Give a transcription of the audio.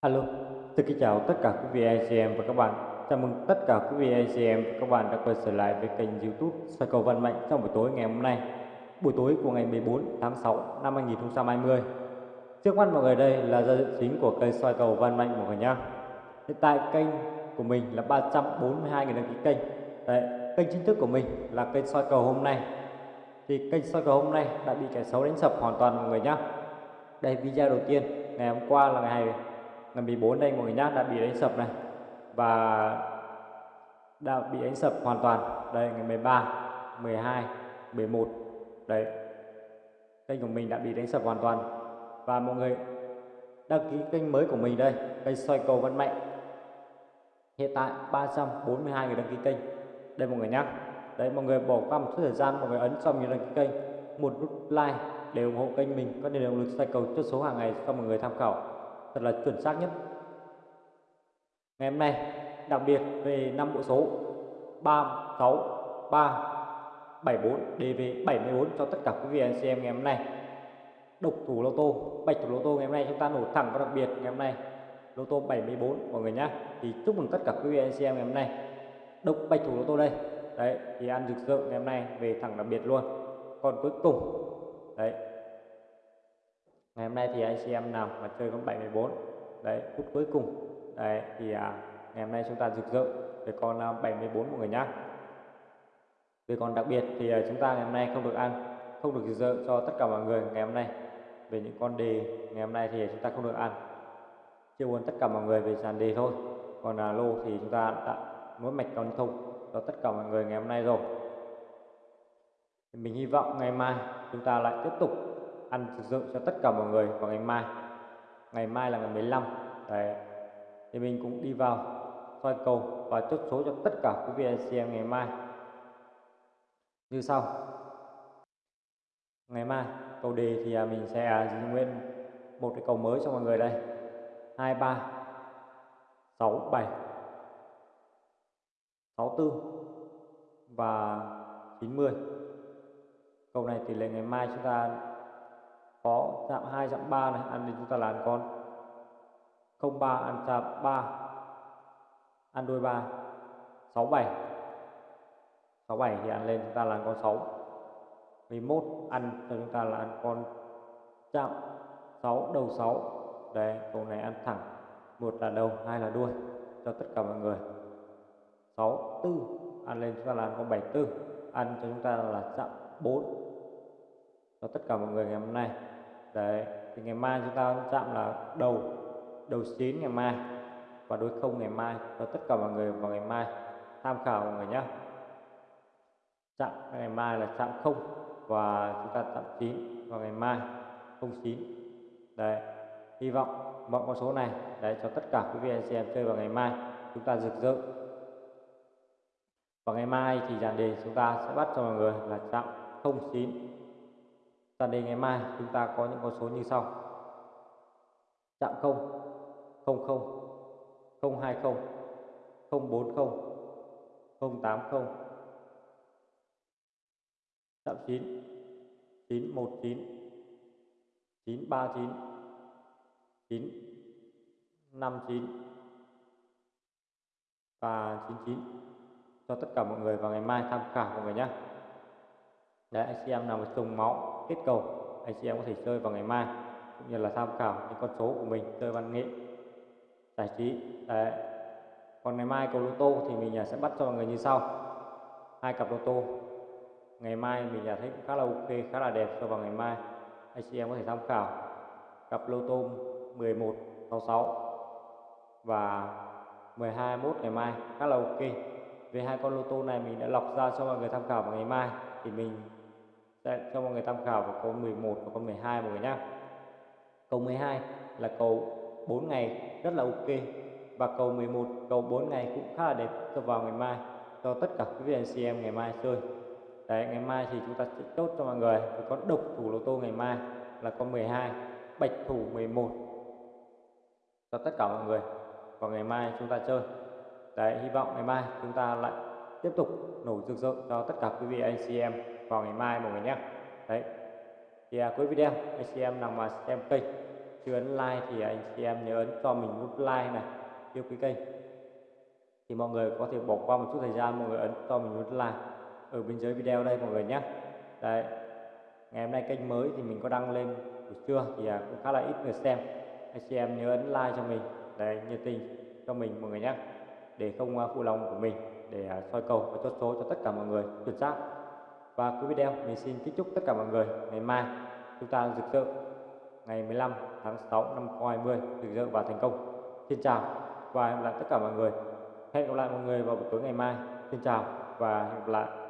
Alo, xin kính chào tất cả quý vị anh chị em và các bạn. Chào mừng tất cả quý vị anh chị em và các bạn đã quay trở lại với kênh YouTube Soi cầu Văn Mạnh trong buổi tối ngày hôm nay, buổi tối của ngày 14 tháng 6 năm 2020. Trước mắt mọi người đây là giao diện chính của kênh Soi cầu Văn Mạnh mọi người nhá. Hiện tại kênh của mình là 342 người đăng ký kênh. Đấy, kênh chính thức của mình là kênh Soi cầu hôm nay. Thì kênh Soi cầu hôm nay đã bị kẻ xấu đánh sập hoàn toàn mọi người nhá. Đây video đầu tiên ngày hôm qua là ngày 2 ngày 14 đây mọi người nhá đã bị đánh sập này. Và đã bị đánh sập hoàn toàn. Đây, ngày 13 12 11 đấy. Kênh của mình đã bị đánh sập hoàn toàn. Và mọi người đăng ký kênh mới của mình đây, kênh soi cầu văn mạnh hiện tại 342 người đăng ký kênh. Đây, mọi người nhắc đấy, mọi người bỏ qua một chút thời gian, mọi người ấn xong như đăng ký kênh. Một nút like để ủng hộ kênh mình, có nền động lực xoay cầu chốt số hàng ngày cho mọi người tham khảo thật là chuẩn xác nhất. Ngày hôm nay, đặc biệt về năm bộ số 363 74 DV 74 cho tất cả quý vị anh chị em ngày hôm nay. Độc thủ lô tô, bạch thủ lô tô ngày hôm nay chúng ta nổ thẳng và đặc biệt ngày hôm nay. Lô tô 74 mọi người nhé thì chúc mừng tất cả quý vị anh chị em ngày hôm nay. Độc bạch thủ lô tô đây. Đấy, thì ăn rực rỡ ngày hôm nay về thẳng đặc biệt luôn. Còn cuối cùng, đấy ngày hôm nay thì anh chị em nào mà chơi con 74 đấy phút cuối cùng đấy thì à, ngày hôm nay chúng ta rực rỡ về con à, 74 mọi người nhá. Về còn đặc biệt thì à, chúng ta ngày hôm nay không được ăn không được rực rỡ cho tất cả mọi người ngày hôm nay. Về những con đề ngày hôm nay thì chúng ta không được ăn chia buồn tất cả mọi người về sàn đề thôi. Còn là lô thì chúng ta đã nối mạch con thông cho tất cả mọi người ngày hôm nay rồi. Mình hy vọng ngày mai chúng ta lại tiếp tục ăn thực sự cho tất cả mọi người vào ngày mai. Ngày mai là ngày 15 đấy. Thì mình cũng đi vào, soi cầu và chốt số cho tất cả quý vị anh chị em ngày mai. Như sau. Ngày mai, cầu đề thì à, mình sẽ à, giữ nguyên một cái cầu mới cho mọi người đây. 23 67 64 và 90 Cầu này tỷ lệ ngày mai chúng ta có chạm 2 chạm 3 này. Ăn thì chúng ta làm con. 03 ăn chạm 3 ăn đôi 3 67 67 thì ăn lên, chúng ta làm con 6 11 ăn cho chúng ta là ăn con chạm 6 đầu 6 đấy, câu này ăn thẳng. Một là đầu, hai là đuôi. Cho tất cả mọi người. 6 4 ăn lên, chúng ta làm con 74 ăn cho chúng ta là chạm 4 cho tất cả mọi người ngày hôm nay đấy, thì ngày mai chúng ta chạm là đầu đầu chín ngày mai. Và đối không ngày mai cho tất cả mọi người vào ngày mai. Tham khảo mọi người nhé. Chạm ngày mai là chạm không, và chúng ta chạm chín vào ngày mai, không chín. Đấy, hy vọng mọi con số này, đấy, cho tất cả quý vị anh chị em chơi vào ngày mai, chúng ta rực rỡ. Và ngày mai thì dàn đề chúng ta sẽ bắt cho mọi người là chạm 09 dàn đề ngày mai chúng ta có những con số như sau. Chạm 0 00 020 040 080 chạm 9 919 939 959 và 99 cho tất cả mọi người vào ngày mai tham khảo mọi người nhé. Đấy, anh chị nào mà trùng máu kết cầu. Anh chị em có thể chơi vào ngày mai, cũng như là tham khảo những con số của mình, chơi văn nghệ, giải trí. Đấy. còn ngày mai cầu lô tô thì mình à, sẽ bắt cho mọi người như sau. Hai cặp lô tô. Ngày mai mình à, thấy cũng khá là ok, khá là đẹp, cho vào ngày mai. Anh chị em có thể tham khảo cặp lô tô 11 66 và 12 21 ngày mai, khá là ok. Về hai con lô tô này mình đã lọc ra cho mọi người tham khảo vào ngày mai, thì mình đây, cho mọi người tham khảo vào câu 11 và câu 12 mọi người nhé câu 12 là cầu 4 ngày rất là ok và cầu 11 cầu 4 ngày cũng khá là đẹp cho vào ngày mai cho tất cả quý vị anh chị em ngày mai chơi. Đấy ngày mai thì chúng ta sẽ chốt cho mọi người có độc thủ lô tô ngày mai là con 12 bạch thủ 11 cho tất cả mọi người vào ngày mai chúng ta chơi. Đấy hy vọng ngày mai chúng ta lại tiếp tục nổ rực rỡ cho tất cả quý vị anh chị em vào ngày mai mọi người nhé. Đấy. Thì à, cuối video anh chị em nào mà xem kênh chưa ấn like thì anh chị em nhớ ấn cho mình nút like này yêu quý kênh. Thì mọi người có thể bỏ qua một chút thời gian mọi người ấn cho mình nút like ở bên dưới video đây mọi người nhé. Đấy. ngày hôm nay kênh mới thì mình có đăng lên buổi trưa thì à, cũng khá là ít người xem. Anh chị em nhớ ấn like cho mình. Để nhiệt tình cho mình mọi người nhé. Để không à, phụ lòng của mình để à, soi cầu và chốt số cho tất cả mọi người chuẩn xác. Và cuối video, mình xin kính chúc tất cả mọi người ngày mai chúng ta rực rỡ. Ngày 15 tháng 6 năm 2020 rực rỡ và thành công. Xin chào và hẹn gặp lại tất cả mọi người. Hẹn gặp lại mọi người vào buổi tối ngày mai. Xin chào và hẹn gặp lại.